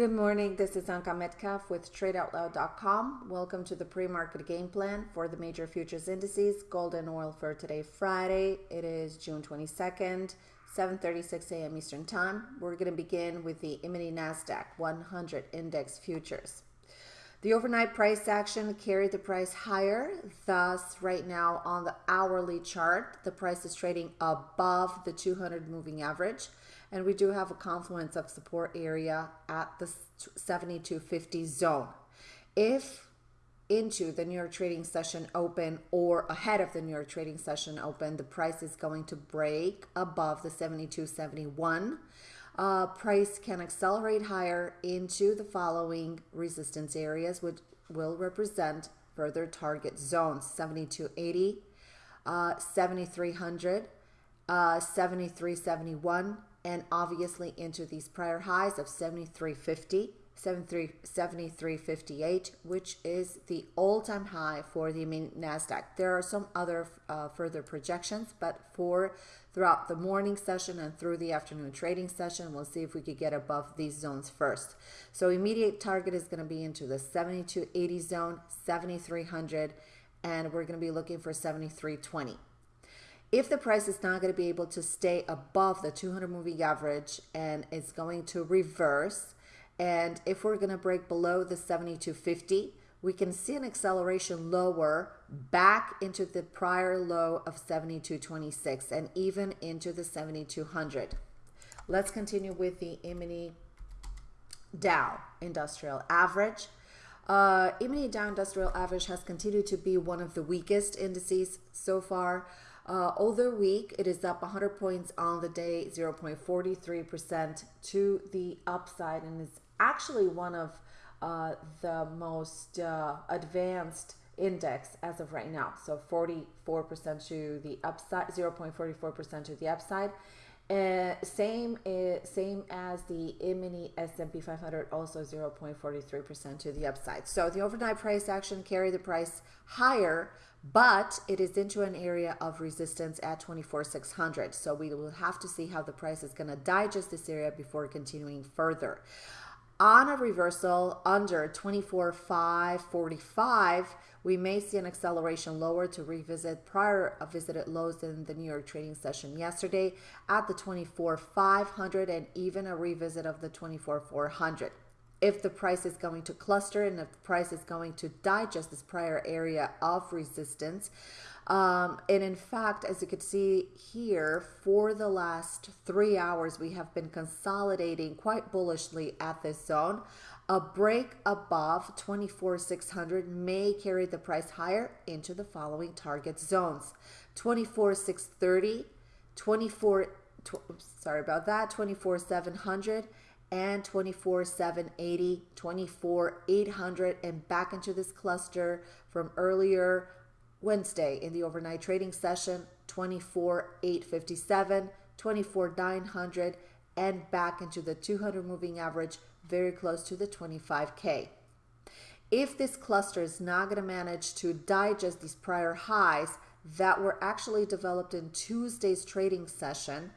Good morning. This is Anka Metcalf with TradeOutloud.com. Welcome to the pre-market game plan for the major futures indices. Gold and oil for today, Friday. It is June 22nd, 7:36 a.m. Eastern Time. We're going to begin with the E-mini Nasdaq 100 Index futures. The overnight price action carried the price higher. Thus, right now on the hourly chart, the price is trading above the 200 moving average. And we do have a confluence of support area at the 7250 zone. If into the New York trading session open or ahead of the New York trading session open, the price is going to break above the 72.71. Uh, price can accelerate higher into the following resistance areas, which will represent further target zones 7280, uh, 7300, uh, 7371, and obviously into these prior highs of 7350 7358 which is the all-time high for the nasdaq. There are some other uh, further projections but for throughout the morning session and through the afternoon trading session we'll see if we could get above these zones first. So immediate target is going to be into the 7280 zone 7300 and we're going to be looking for 7320 if the price is not going to be able to stay above the 200 moving average and it's going to reverse, and if we're going to break below the 7250, we can see an acceleration lower back into the prior low of 7226 and even into the 7200. Let's continue with the E-mini Dow Industrial Average. Uh, E-mini Dow Industrial Average has continued to be one of the weakest indices so far. Uh, over week, it is up 100 points on the day, 0.43% to the upside, and it's actually one of uh, the most uh, advanced index as of right now. So 44% to the upside, 0.44% to the upside. Uh, same uh, same as the E-mini S&P 500, also 0.43% to the upside. So the overnight price action carried the price higher but it is into an area of resistance at 24,600. So we will have to see how the price is going to digest this area before continuing further. On a reversal under 24,545, we may see an acceleration lower to revisit prior uh, visited lows in the New York trading session yesterday at the 24,500 and even a revisit of the 24,400 if the price is going to cluster and if the price is going to digest this prior area of resistance. Um, and in fact, as you can see here, for the last three hours, we have been consolidating quite bullishly at this zone. A break above 24,600 may carry the price higher into the following target zones. 24,630, 24, tw sorry about that, 24,700, and 24 780 24 800 and back into this cluster from earlier wednesday in the overnight trading session 24 857 24 900 and back into the 200 moving average very close to the 25k if this cluster is not going to manage to digest these prior highs that were actually developed in tuesday's trading session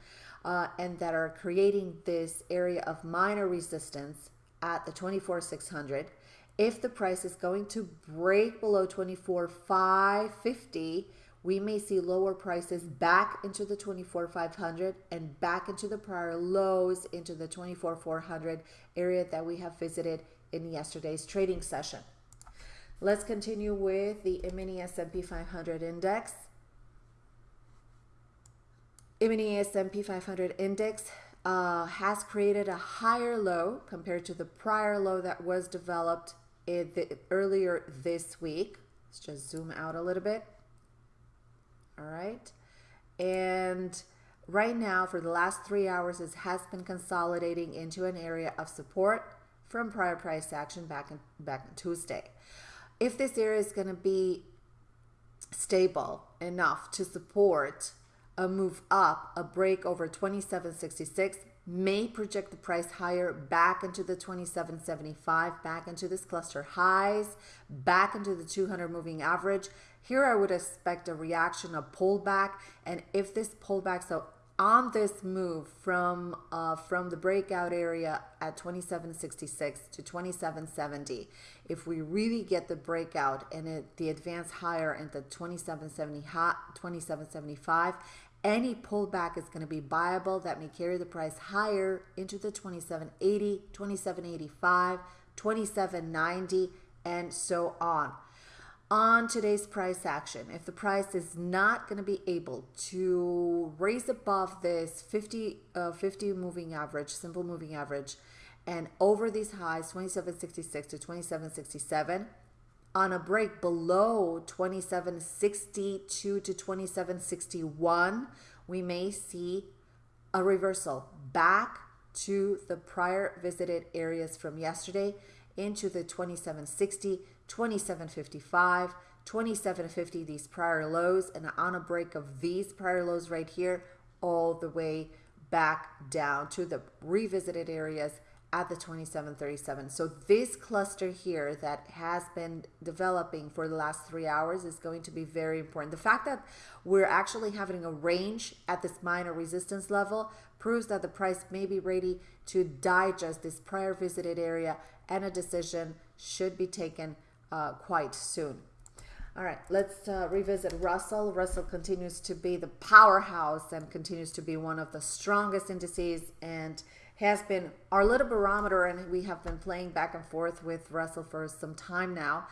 uh, and that are creating this area of minor resistance at the 24,600. If the price is going to break below 24,550, we may see lower prices back into the 24,500 and back into the prior lows into the 24,400 area that we have visited in yesterday's trading session. Let's continue with the mini S&P 500 index. S&P 500 index uh, has created a higher low compared to the prior low that was developed the, earlier this week. Let's just zoom out a little bit. All right. And right now, for the last three hours, it has been consolidating into an area of support from prior price action back in, back in Tuesday. If this area is going to be stable enough to support a move up, a break over 2766 may project the price higher back into the 2775, back into this cluster highs, back into the 200 moving average. Here I would expect a reaction, a pullback, and if this pullback so on this move from uh, from the breakout area at 2766 to 2770 if we really get the breakout and it, the advance higher into 2770 hot 2775 any pullback is going to be viable that may carry the price higher into the 2780 2785 2790 and so on on today's price action. If the price is not going to be able to raise above this 50, uh, 50 moving average, simple moving average, and over these highs, 2766 to 2767, on a break below 2762 to 2761, we may see a reversal back to the prior visited areas from yesterday into the 2760 2755, 2750, these prior lows, and on a break of these prior lows right here, all the way back down to the revisited areas at the 2737. So this cluster here that has been developing for the last three hours is going to be very important. The fact that we're actually having a range at this minor resistance level proves that the price may be ready to digest this prior visited area and a decision should be taken uh, quite soon. All right, let's uh, revisit Russell. Russell continues to be the powerhouse and continues to be one of the strongest indices and has been our little barometer. And we have been playing back and forth with Russell for some time now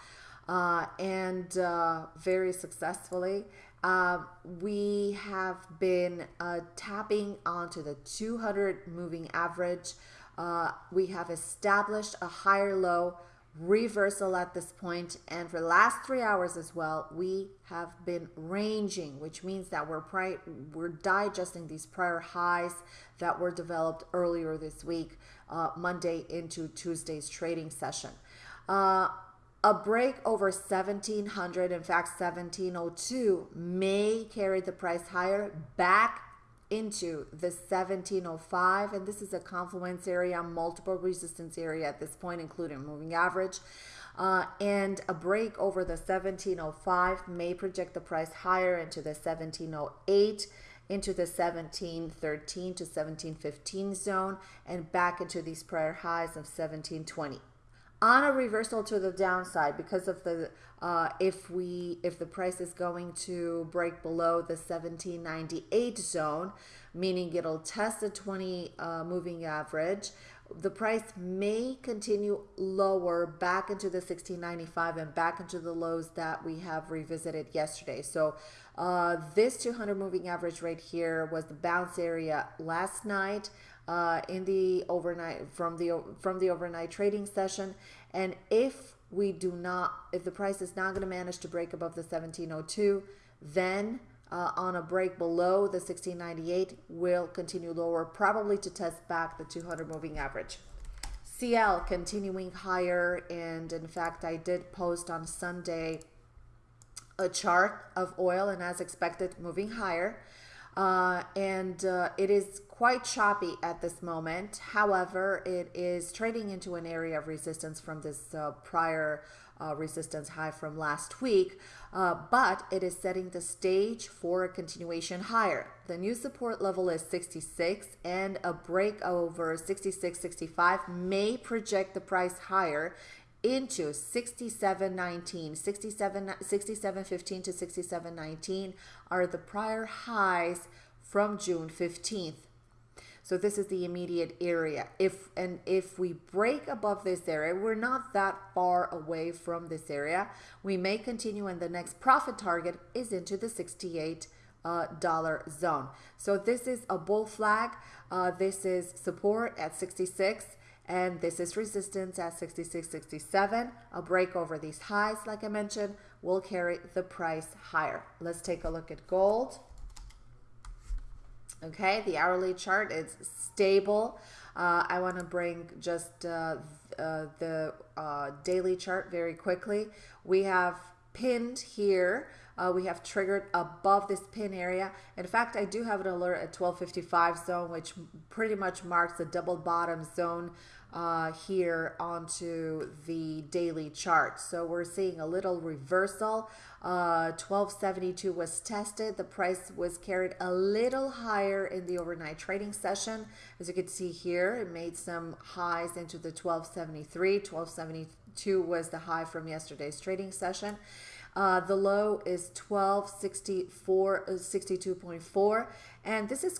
uh, and uh, very successfully. Uh, we have been uh, tapping onto the 200 moving average. Uh, we have established a higher low reversal at this point and for the last three hours as well we have been ranging which means that we're pri- we're digesting these prior highs that were developed earlier this week uh, monday into tuesday's trading session. Uh, a break over 1700 in fact 1702 may carry the price higher back into the 1705 and this is a confluence area multiple resistance area at this point including moving average. Uh, and a break over the 1705 may project the price higher into the 1708 into the 1713 to 1715 zone and back into these prior highs of 1720 on a reversal to the downside because of the uh, if we if the price is going to break below the 1798 zone meaning it'll test the 20 uh, moving average the price may continue lower back into the 1695 and back into the lows that we have revisited yesterday. So uh, this 200 moving average right here was the bounce area last night uh, in the overnight from the from the overnight trading session. And if we do not if the price is not going to manage to break above the 1702 then uh, on a break below the 1698 will continue lower probably to test back the 200 moving average CL continuing higher and in fact I did post on Sunday a chart of oil and as expected moving higher uh, and uh, it is quite choppy at this moment. However, it is trading into an area of resistance from this uh, prior uh, resistance high from last week, uh, but it is setting the stage for a continuation higher. The new support level is 66, and a break over 66, 65 may project the price higher into 67.19 67 67.15 to 67.19 are the prior highs from June 15th so this is the immediate area if and if we break above this area we're not that far away from this area we may continue and the next profit target is into the 68 uh, dollar zone so this is a bull flag uh, this is support at 66 and this is resistance at 66.67. A break over these highs, like I mentioned, will carry the price higher. Let's take a look at gold. Okay, the hourly chart is stable. Uh, I want to bring just uh, uh, the uh, daily chart very quickly. We have pinned here uh, we have triggered above this pin area. In fact, I do have an alert at 1255 zone, which pretty much marks the double bottom zone uh, here onto the daily chart. So we're seeing a little reversal. Uh, 1272 was tested. The price was carried a little higher in the overnight trading session. As you can see here, it made some highs into the 1273. 1272 was the high from yesterday's trading session. Uh, the low is 1264, uh, 62.4, and this is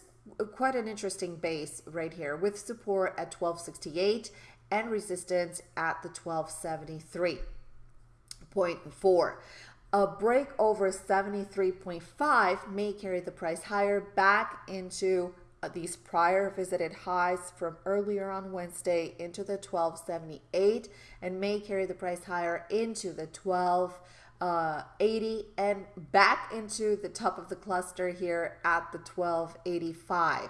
quite an interesting base right here with support at 1268 and resistance at the 1273.4. A break over 73.5 may carry the price higher back into uh, these prior visited highs from earlier on Wednesday into the 1278 and may carry the price higher into the 12 uh, 80 and back into the top of the cluster here at the 1285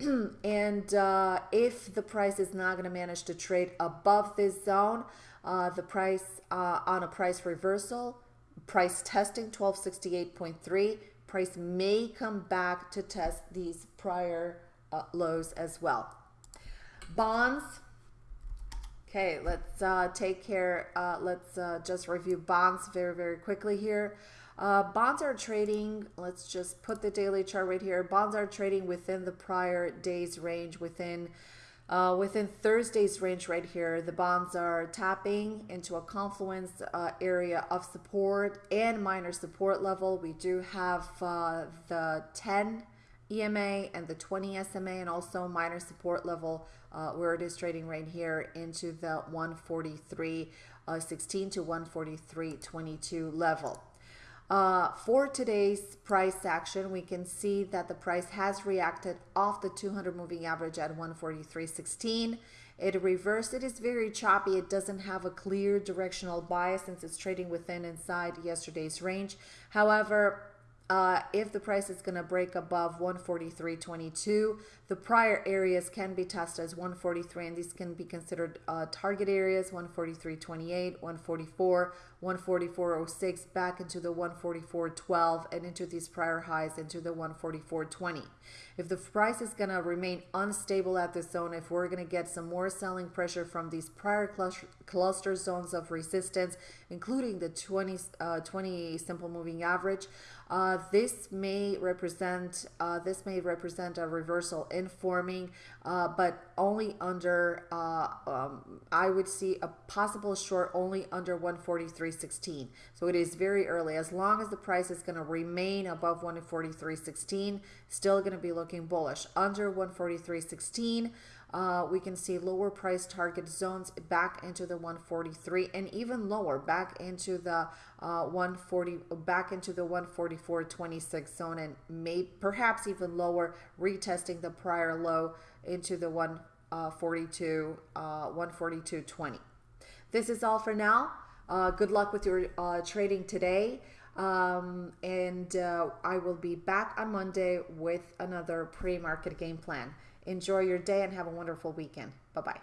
and uh, if the price is not going to manage to trade above this zone uh, the price uh, on a price reversal price testing 1268.3 price may come back to test these prior uh, lows as well. Bonds Okay, let's uh, take care. Uh, let's uh, just review bonds very, very quickly here. Uh, bonds are trading, let's just put the daily chart right here. Bonds are trading within the prior day's range, within uh, within Thursday's range right here. The bonds are tapping into a confluence uh, area of support and minor support level. We do have the 10 EMA and the 20 SMA and also minor support level uh, where it is trading right here into the 143.16 uh, to 143.22 level. Uh, for today's price action, we can see that the price has reacted off the 200 moving average at 143.16. It reversed. It is very choppy. It doesn't have a clear directional bias since it's trading within inside yesterday's range. However, uh, if the price is going to break above 143.22, the prior areas can be tested as 143, and these can be considered uh, target areas 143.28, 144, 144.06, back into the 144.12, and into these prior highs into the 144.20. If the price is going to remain unstable at this zone, if we're going to get some more selling pressure from these prior cluster zones of resistance, including the 20, uh, 20 simple moving average, uh, this may represent uh, this may represent a reversal in forming, uh, but only under uh, um, I would see a possible short only under 143.16. So it is very early. As long as the price is going to remain above 143.16, still going to be looking bullish. Under 143.16 uh, we can see lower price target zones back into the 143 and even lower back into the uh, 140 back into the 144.26 zone and may perhaps even lower retesting the prior low into the 142 uh, 142.20 uh, this is all for now. Uh, good luck with your uh, trading today. Um, and I will be back on Monday with another pre-market game plan Enjoy your day and have a wonderful weekend. Bye bye.